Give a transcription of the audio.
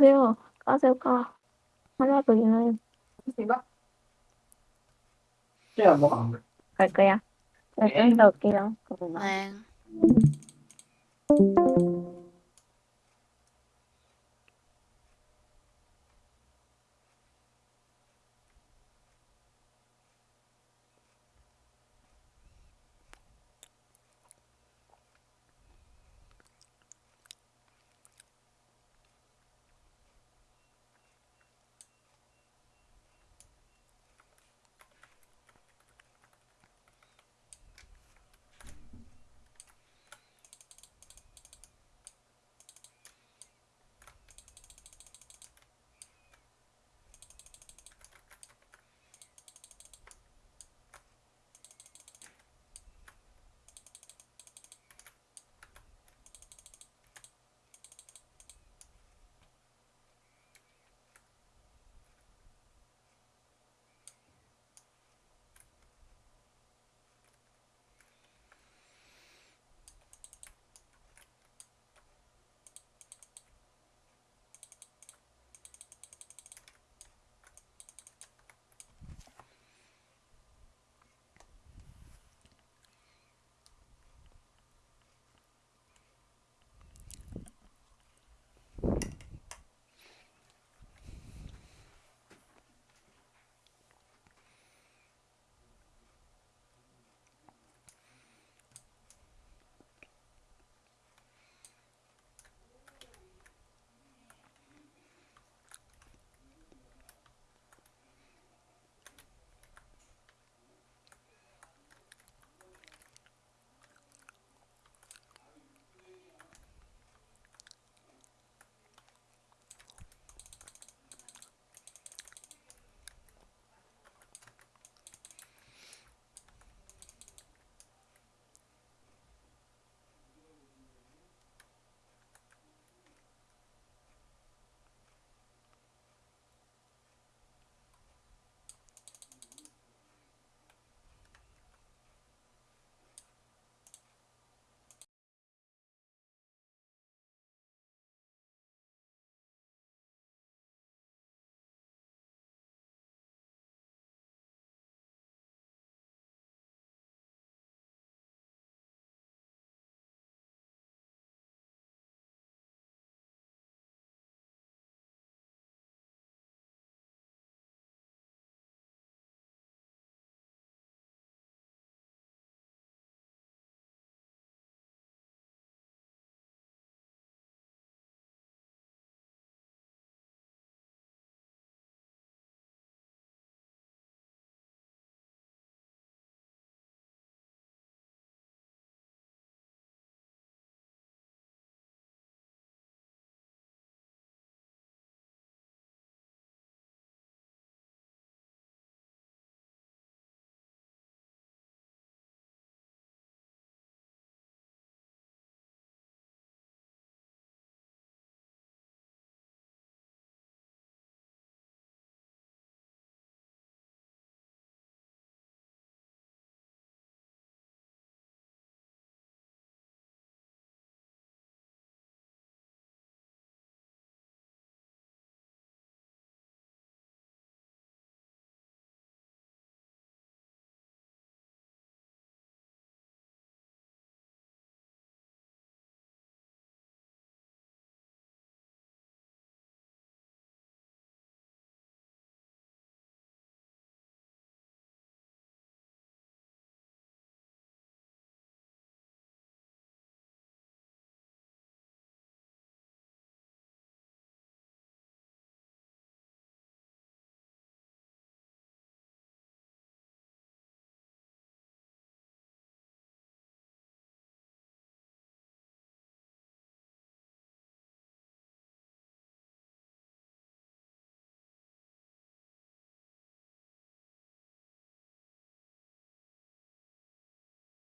오세요. 까세요, 까. 하나 더 있는. 이거? 쟤야 뭐가? 갈 거야. 네, 네 좀더 올게요. 그러면. 네.